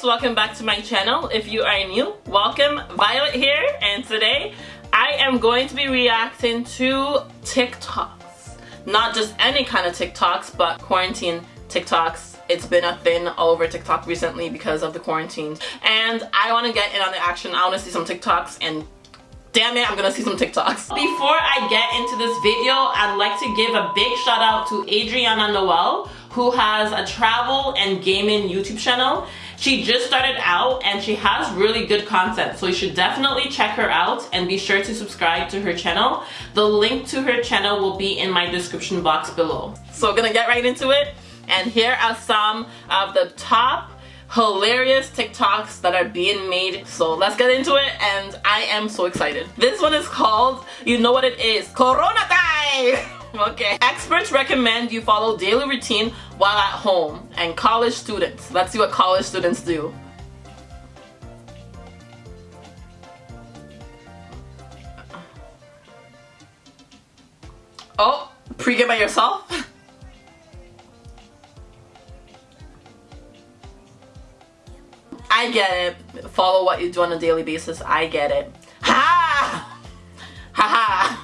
guys welcome back to my channel. If you are new welcome. Violet here and today I am going to be reacting to TikToks. Not just any kind of TikToks but quarantine TikToks. It's been a thing all over TikTok recently because of the quarantine. And I want to get in on the action. I want to see some TikToks and damn it I'm gonna see some TikToks. Before I get into this video I'd like to give a big shout out to Adriana Noel who has a travel and gaming YouTube channel she just started out and she has really good content so you should definitely check her out and be sure to subscribe to her channel the link to her channel will be in my description box below so we're gonna get right into it and here are some of the top hilarious TikToks that are being made. So let's get into it and I am so excited. This one is called, you know what it is, Corona time! okay. Experts recommend you follow daily routine while at home and college students. Let's see what college students do. Oh, pre-game by yourself? I get it. Follow what you do on a daily basis. I get it.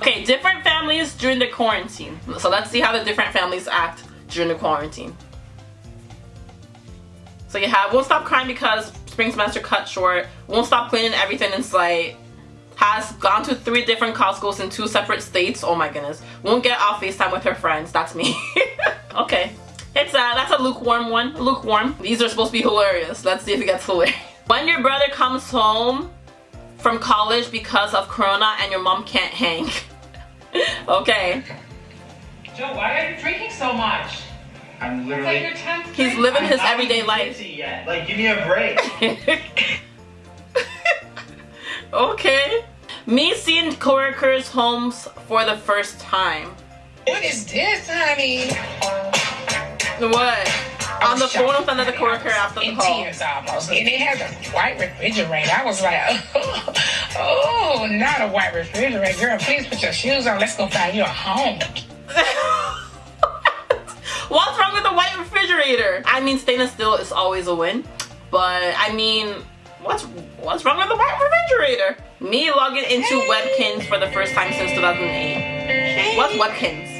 Okay, different families during the quarantine. So let's see how the different families act during the quarantine. So you have won't stop crying because spring semester cut short, won't stop cleaning everything in sight, has gone to three different Costco's in two separate states, oh my goodness, won't get off FaceTime with her friends, that's me. okay. It's a, that's a lukewarm one. Lukewarm. These are supposed to be hilarious. Let's see if it gets hilarious. When your brother comes home from college because of Corona and your mom can't hang. Okay. Joe, why are you drinking so much? I'm literally. It's like your 10th He's living I'm his not everyday even life. Yet. Like, give me a break. okay. Me seeing coworkers' homes for the first time. What is this, honey? What? On the phone with another honey. coworker I was after the in call. tears almost. And it has a white refrigerator. I was like, oh, Oh, not a white refrigerator. Girl, please put your shoes on. Let's go find you a home. What's wrong with a white refrigerator? I mean, stainless steel is always a win, but I mean, what's what's wrong with the white refrigerator? Me logging into Webkinz for the first time since 2008. What's Webkinz?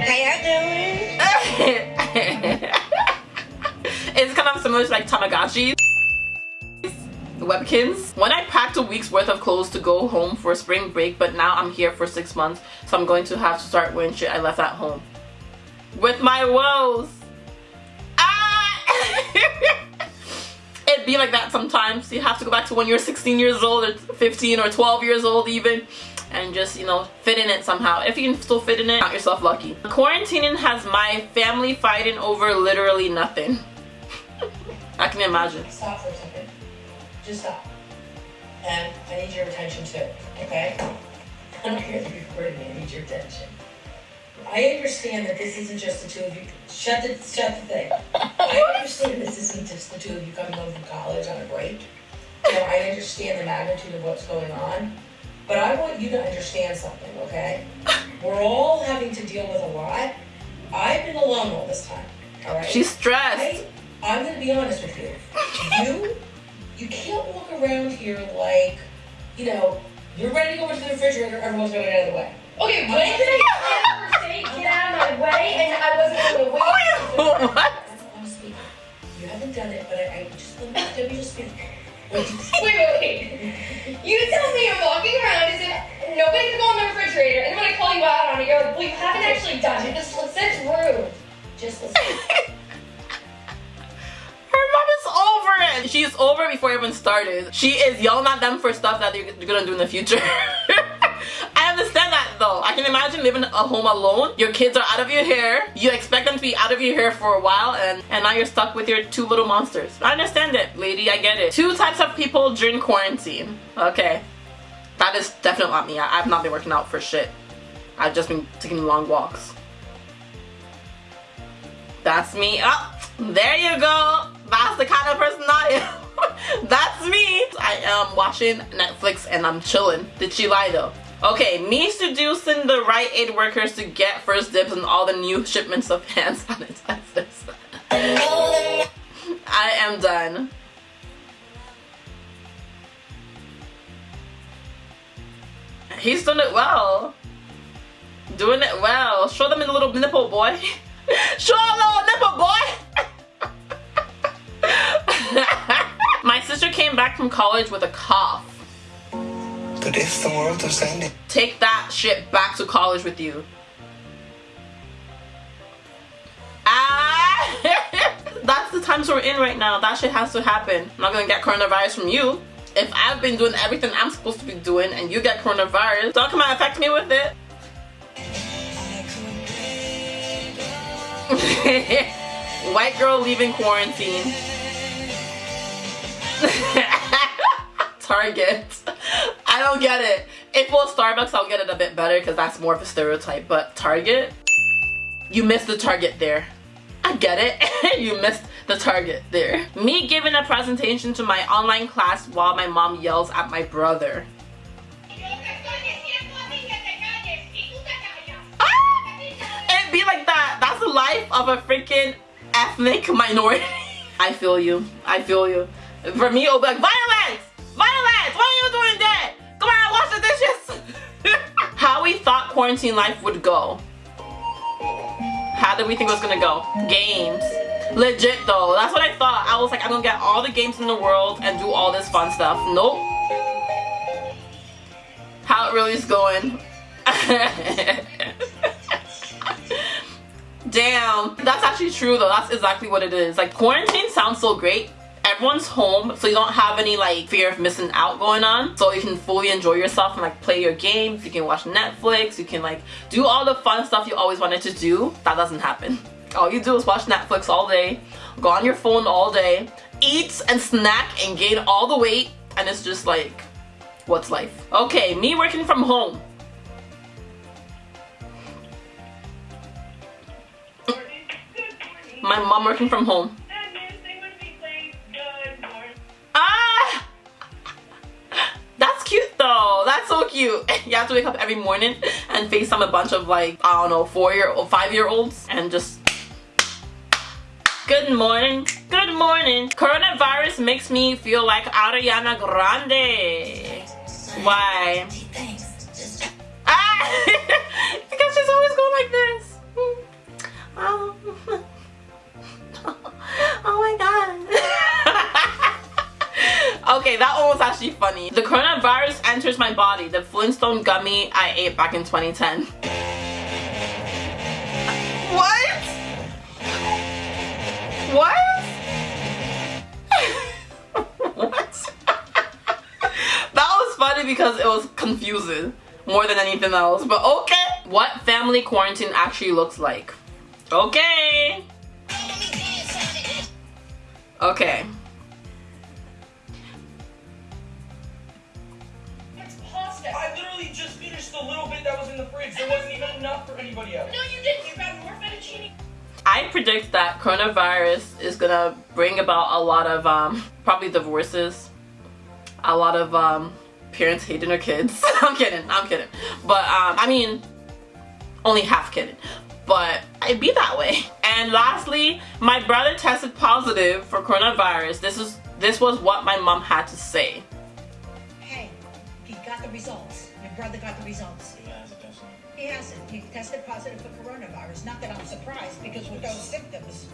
How y'all doing? it's kind of similar to like Tamagotchi. Webkinz. When I packed a week's worth of clothes to go home for spring break, but now I'm here for six months, so I'm going to have to start wearing shit I left at home. With my woes. Ah! It'd be like that sometimes. You have to go back to when you're 16 years old or 15 or 12 years old even and just, you know, fit in it somehow. If you can still fit in it, count yourself lucky. Quarantining has my family fighting over literally nothing. I can imagine. Just stop. And I need your attention too, okay? I don't care if you're recording me, I need your attention. I understand that this isn't just the two of you. Shut the shut the thing. I understand this isn't just the two of you coming home from college on a break. You know, I understand the magnitude of what's going on. But I want you to understand something, okay? We're all having to deal with a lot. I've been alone all this time. All right. She's stressed. I, I'm gonna be honest with you. You, you can't walk around here like, you know, you're ready to go into the refrigerator. Everyone's going to get out of the way. Okay, when did I ever say get out of my way and I wasn't going to wait? Oh, what? I'm speaking. You haven't done it, but I, I just let me, just speak. Wait, Wait, wait, wait. You tell me I'm walking around as if nobody can go in the refrigerator, and then when I call you out on it, you're like, well, you haven't actually done it. This that's rude. just listen. She's over before it even started. She is yelling at them for stuff that they're gonna do in the future. I understand that though. I can imagine living at home alone. Your kids are out of your hair. You expect them to be out of your hair for a while and, and now you're stuck with your two little monsters. I understand it, lady. I get it. Two types of people during quarantine. Okay. That is definitely not me. I, I've not been working out for shit. I've just been taking long walks. That's me. Oh, there you go. That's the kind of person I am. That's me. I am watching Netflix and I'm chilling. Did she lie though? Okay, me seducing the Rite Aid workers to get first dibs on all the new shipments of hand sanitizers. I am done. He's done it well. Doing it well. Show them a little nipple, boy. Show them a little nipple, boy. Came back from college with a cough. But if the world was ending, Take that shit back to college with you. Ah! That's the times we're in right now. That shit has to happen. I'm not gonna get coronavirus from you. If I've been doing everything I'm supposed to be doing and you get coronavirus, don't come and affect me with it. White girl leaving quarantine. Target. I don't get it. If it was Starbucks, I'll get it a bit better because that's more of a stereotype. But Target, you missed the target there. I get it. you missed the target there. Me giving a presentation to my online class while my mom yells at my brother. Ah! It be like that. That's the life of a freaking ethnic minority. I feel you. I feel you. For me, it'll be like, violence! Violence! What are you doing there? Come on, wash the dishes! How we thought quarantine life would go. How did we think it was gonna go? Games. Legit though. That's what I thought. I was like, I'm gonna get all the games in the world and do all this fun stuff. Nope. How it really is going. Damn. That's actually true though. That's exactly what it is. Like quarantine sounds so great. Everyone's home, so you don't have any like fear of missing out going on. So you can fully enjoy yourself and like play your games. You can watch Netflix. You can like do all the fun stuff you always wanted to do. That doesn't happen. All you do is watch Netflix all day, go on your phone all day, eat and snack and gain all the weight, and it's just like, what's life? Okay, me working from home. My mom working from home. Cute. You have to wake up every morning and FaceTime a bunch of like, I don't know, four year or five year olds and just Good morning. Good morning. Coronavirus makes me feel like Ariana Grande. Why? Ah! because she's always going like this. Oh, oh my god. Okay, that one was actually funny. The coronavirus enters my body. The Flintstone gummy I ate back in 2010. What? What? what? that was funny because it was confusing more than anything else. But okay. What family quarantine actually looks like. Okay. Okay. Predict that coronavirus is gonna bring about a lot of um, probably divorces, a lot of um, parents hating their kids. I'm kidding, I'm kidding. But um, I mean, only half kidding. But it'd be that way. And lastly, my brother tested positive for coronavirus. This is this was what my mom had to say. Hey, he got the results. Your brother got the results. He has it, doesn't he? He hasn't. He tested positive for coronavirus. Not that I'm surprised, because with those symptoms,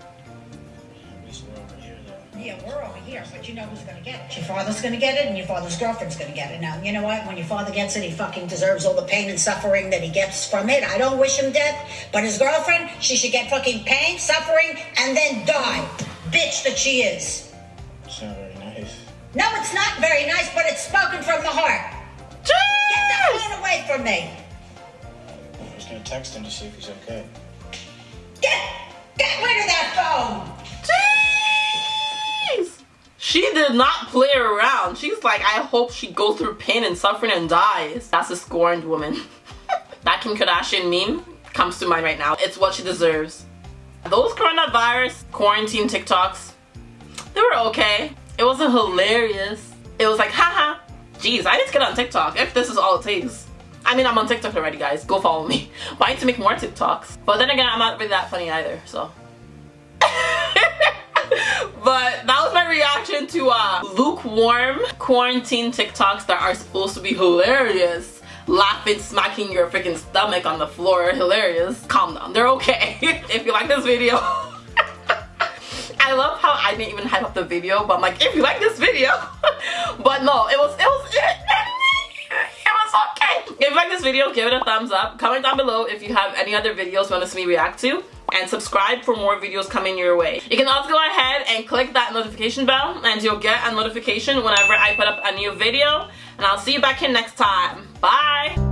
At least we're over here, though. yeah, we're over here, but you know who's gonna get it. Your father's gonna get it, and your father's girlfriend's gonna get it. Now, you know what? When your father gets it, he fucking deserves all the pain and suffering that he gets from it. I don't wish him death, but his girlfriend, she should get fucking pain, suffering, and then die. Bitch that she is. It's not very nice. No, it's not very nice, but it's spoken from the heart. Get the phone away from me. I was gonna text him to see if he's okay. Get, get rid of that phone. Jeez! She did not play around. She's like, I hope she goes through pain and suffering and dies. That's a scorned woman. that Kim Kardashian meme comes to mind right now. It's what she deserves. Those coronavirus quarantine TikToks, they were okay. It wasn't hilarious. It was like, haha. Jeez, I need to get on TikTok if this is all it takes. I mean, I'm on TikTok already, guys. Go follow me. But I need to make more TikToks. But then again, I'm not really that funny either, so. but that was my reaction to uh, lukewarm quarantine TikToks that are supposed to be hilarious laughing, smacking your freaking stomach on the floor, hilarious. Calm down, they're okay. if you like this video, I love how I didn't even hype up the video, but I'm like, if you like this video, you like this video, give it a thumbs up. Comment down below if you have any other videos you want to see me react to and subscribe for more videos coming your way. You can also go ahead and click that notification bell and you'll get a notification whenever I put up a new video. And I'll see you back here next time. Bye!